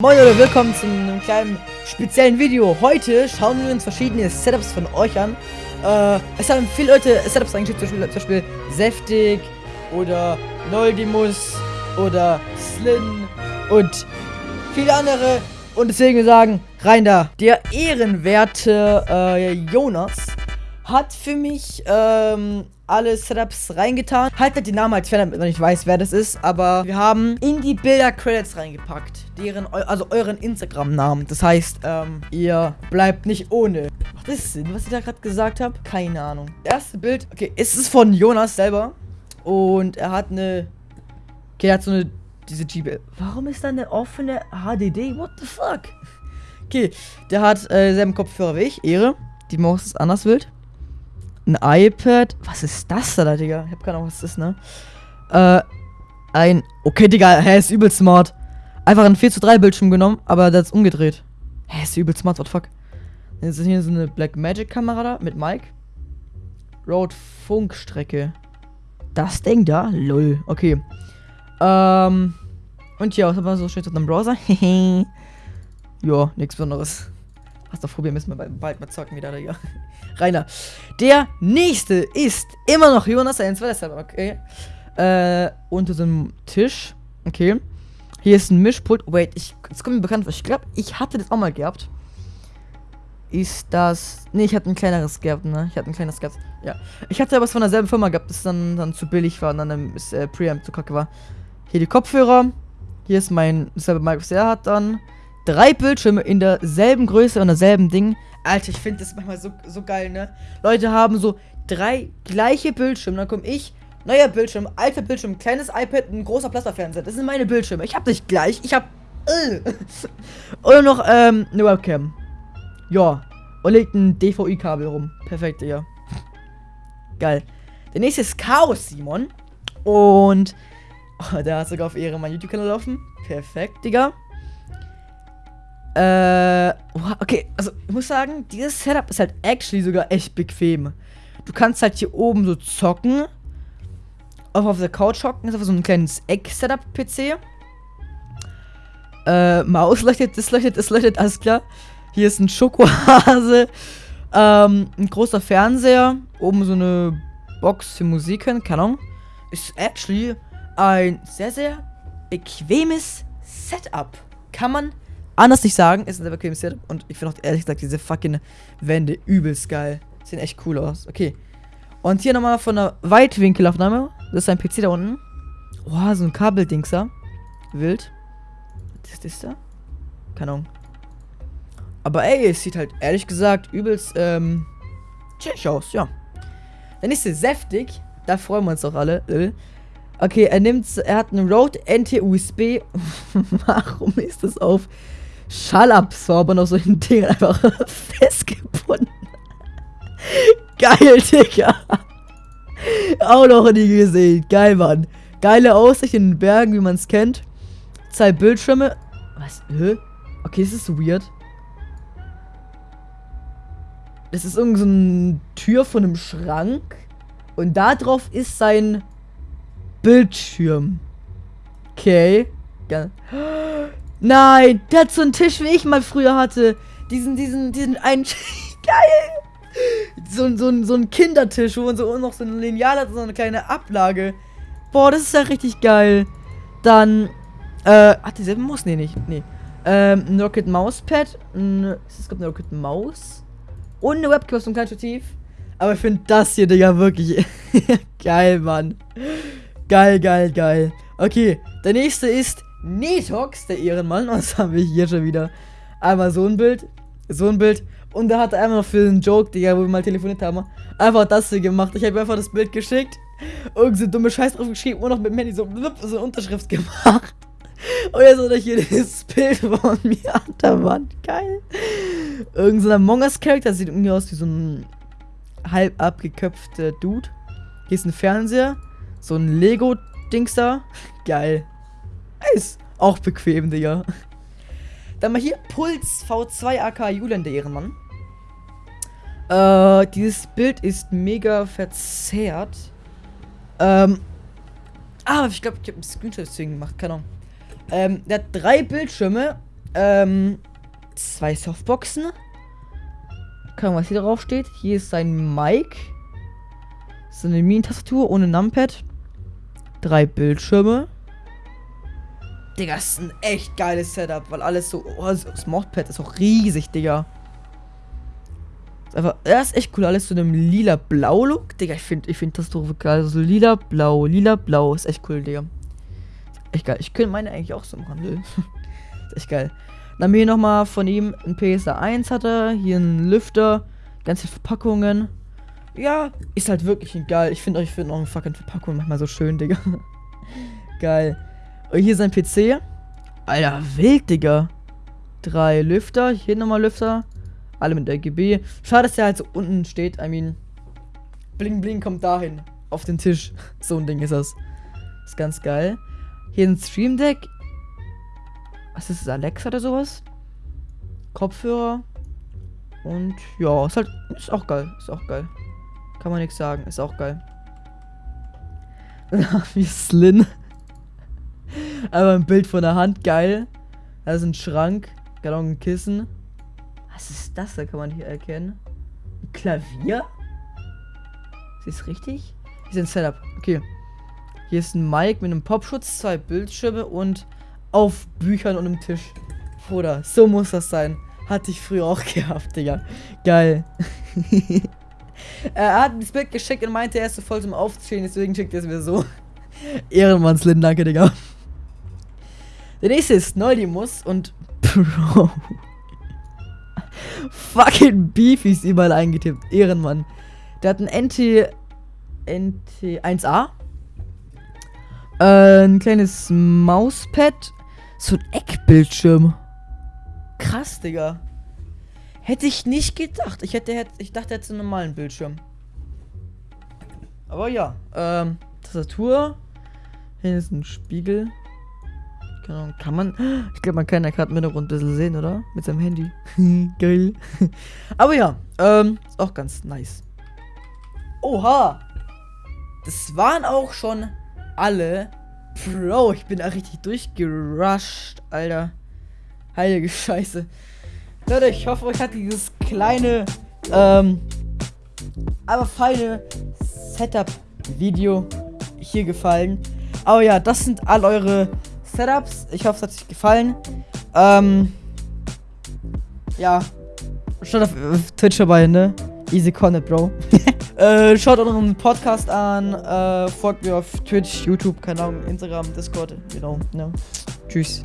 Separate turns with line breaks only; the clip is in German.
Moin Leute, willkommen zu einem kleinen speziellen Video. Heute schauen wir uns verschiedene Setups von euch an. Äh, es haben viele Leute Setups eingeschickt, zum Beispiel, zum Beispiel Seftig oder Noldimus oder Slin und viele andere. Und deswegen sagen, rein da. Der ehrenwerte äh, Jonas hat für mich ähm, alle Setups reingetan. Haltet die Namen als Fan, damit man nicht weiß, wer das ist. Aber wir haben in die Bilder-Credits reingepackt. Deren, also euren Instagram-Namen. Das heißt, ähm, ihr bleibt nicht ohne. Macht das Sinn, was ich da gerade gesagt habe? Keine Ahnung. Erste Bild, okay, es ist von Jonas selber. Und er hat eine. Okay, er hat so eine. Diese GB. Warum ist da eine offene HDD? What the fuck? Okay, der hat äh, selben Kopfhörer wie ich. Ehre. Die Maus ist anders wild ein iPad. Was ist das da, Digga? Ich hab keine Ahnung, was das ist, ne? Äh, ein. Okay, Digga, er ist übel smart. Einfach ein 4 zu 3 Bildschirm genommen, aber das ist umgedreht. Hä, ist übel smart, what the fuck? Jetzt ist hier so eine Black Magic Kamera da mit Mike. Road Funkstrecke. Das Ding da? Lol. Okay. Ähm. Und ja, was haben wir so schön zu einem Browser? ja, nichts Besonderes. Hast du probieren müssen wir bald mal zocken wieder, Digga. Rainer. Der nächste ist immer noch Jonas 1, deshalb, okay. Äh, unter dem Tisch. Okay. Hier ist ein Mischpult. Wait, ich, das kommt mir bekannt vor. Ich glaube, ich hatte das auch mal gehabt. Ist das. Ne, ich hatte ein kleineres gehabt, ne? Ich hatte ein kleines gehabt. Ja. Ich hatte aber es von derselben Firma gehabt, das dann, dann zu billig war und dann das äh, Preamp zu kacke war. Hier die Kopfhörer. Hier ist mein selber Mic, was er hat dann. Drei Bildschirme in derselben Größe und derselben Ding. Alter, ich finde das manchmal so, so geil, ne? Leute haben so drei gleiche Bildschirme. Dann komme ich, neuer Bildschirm, alter Bildschirm, kleines iPad, ein großer Plasmafernseher. Das sind meine Bildschirme. Ich habe nicht gleich. Ich habe. Äh. Oder noch ähm, eine Webcam. Ja. Und legt ein DVI-Kabel rum. Perfekt, Digga. Geil. Der nächste ist Chaos Simon. Und. Oh, der hat sogar auf Ehre meinen YouTube-Kanal laufen. Perfekt, Digga. Äh, okay, also ich muss sagen, dieses Setup ist halt actually sogar echt bequem. Du kannst halt hier oben so zocken. Auch auf der Couch hocken. Ist einfach so ein kleines Eck-Setup-PC. Äh, Maus leuchtet, das leuchtet, das leuchtet, alles klar. Hier ist ein Schokohase. Ähm, ein großer Fernseher. Oben so eine Box für Musik hören, keine Ahnung. Ist actually ein sehr, sehr bequemes Setup. Kann man anders nicht sagen, ist ein sehr bequemes Setup. Und ich finde auch ehrlich gesagt diese fucking Wände übelst geil. Sehen echt cool aus. Okay. Und hier nochmal von der Weitwinkelaufnahme. Das ist ein PC da unten. Boah, so ein Kabeldingser. Wild. Was ist das da? Keine Ahnung. Aber ey, es sieht halt ehrlich gesagt übelst, ähm, chillig aus, ja. Der nächste Säftig. Da freuen wir uns doch alle. Okay, er nimmt, er hat einen Rode NT-USB. Warum ist das auf Schallabsorber noch so ein Ding einfach festgebunden. Geil, Digga. Auch noch nie gesehen. Geil, Mann. Geile Aussicht in den Bergen, wie man es kennt. Zwei Bildschirme. Was? Hä? Okay, das ist weird. Das ist irgendeine so Tür von einem Schrank. Und da drauf ist sein Bildschirm. Okay. Geil. Nein, der hat so einen Tisch, wie ich mal früher hatte. Diesen, diesen, diesen einen. Geil! So, so, so ein Kindertisch, wo man so noch so ein Lineal hat, so eine kleine Ablage. Boah, das ist ja richtig geil. Dann, äh, hat dieselbe Maus? Nee, nicht. Nee. Ähm, ein Rocket Mauspad. Ein, es gibt eine Rocket Maus. Und eine Webcam einem kleinen Stativ. Aber ich finde das hier, Digga, wirklich geil, Mann. Geil, geil, geil. Okay, der nächste ist Netox, der Ehrenmann. Was haben wir hier schon wieder? Einmal so ein Bild, so ein Bild. Und da hat er einmal für einen Joke, Digga, wo wir mal telefoniert haben, einfach das hier gemacht. Ich habe einfach das Bild geschickt. Irgend so dumme Scheiß drauf geschrieben und noch mit dem Handy so, so eine Unterschrift gemacht. Und jetzt hat er hier das Bild von mir an der Wand. Geil. Irgend so ein Among Us Charakter sieht irgendwie aus wie so ein halb abgeköpfter Dude. Hier ist ein Fernseher. So ein Lego-Dings da. Geil. Ist auch bequem, Digga. Dann mal hier Puls V2 AK Julian, der Ehrenmann. Äh, dieses Bild ist mega verzerrt. Ähm. Ah, ich glaube, ich habe einen Screenshot deswegen gemacht, keine Ahnung. Ähm, der hat drei Bildschirme Ähm, zwei Softboxen. Kann was hier drauf steht. Hier ist sein Mic. So eine Minentastatur ohne Numpad. Drei Bildschirme. Digga, das ist ein echt geiles Setup, weil alles so. Oh, das Modpad ist auch riesig, Digga. Ist einfach, ja, ist echt cool. Alles so einem lila-blau-Look. Digga, ich finde ich find das doch geil. So lila-blau, lila-blau. Ist echt cool, Digga. Echt geil. Ich könnte meine eigentlich auch so im Handel. ist echt geil. Dann haben wir hier nochmal von ihm ein PSA 1 hatte. Hier ein Lüfter. Ganze Verpackungen. Ja, ist halt wirklich geil. Ich finde euch finden auch fucking Verpackungen manchmal so schön, Digga. geil. Hier sein PC. Alter, wild, Digga. Drei Lüfter. Hier nochmal Lüfter. Alle mit RGB. Schade, dass der halt so unten steht. I mean, Bling Bling kommt dahin. Auf den Tisch. So ein Ding ist das. Ist ganz geil. Hier ein Stream Deck. Was ist das? Alexa oder sowas? Kopfhörer. Und ja, ist halt. Ist auch geil. Ist auch geil. Kann man nichts sagen. Ist auch geil. Dann haben Slin. Aber ein Bild von der Hand. Geil. Da ist ein Schrank. Genau ein Kissen. Was ist das? Da kann man hier erkennen. Ein Klavier? Ist das richtig? Hier ist ein Setup. Okay. Hier ist ein Mic mit einem Popschutz, zwei Bildschirme und auf Büchern und einem Tisch. Bruder, so muss das sein. Hatte ich früher auch gehabt, Digga. Geil. er hat das Bild geschickt und meinte, er ist so voll zum Aufzählen, deswegen schickt er es mir so. Ehrenmannslin, danke, Digga. Der nächste ist Neudimus und Bro. Fucking Beefies überall eingetippt. Ehrenmann. Der hat ein NT. NT 1A. Äh, ein kleines Mauspad. So ein Eckbildschirm. Krass, Digga. Hätte ich nicht gedacht. Ich hätte, ich dachte, er hätte einen normalen Bildschirm. Aber ja. Ähm, Tastatur. Hier ist ein Spiegel. Genau, kann man. Ich glaube, man kann ja gerade mit Runde ein bisschen sehen, oder? Mit seinem Handy. Geil. Aber ja, ähm, ist auch ganz nice. Oha! Das waren auch schon alle. Bro, ich bin da richtig durchgerusht, Alter. Heilige Scheiße. Leute, ich hoffe, euch hat dieses kleine, ähm, aber feine Setup-Video hier gefallen. Aber ja, das sind all eure Setups. Ich hoffe, es hat euch gefallen. Ähm, ja, schaut auf, Twitch vorbei, ne? Easy Connect, Bro. äh, schaut unseren Podcast an. Äh, folgt mir auf Twitch, YouTube, keine Ahnung, Instagram, Discord, genau. You know, ne? Tschüss.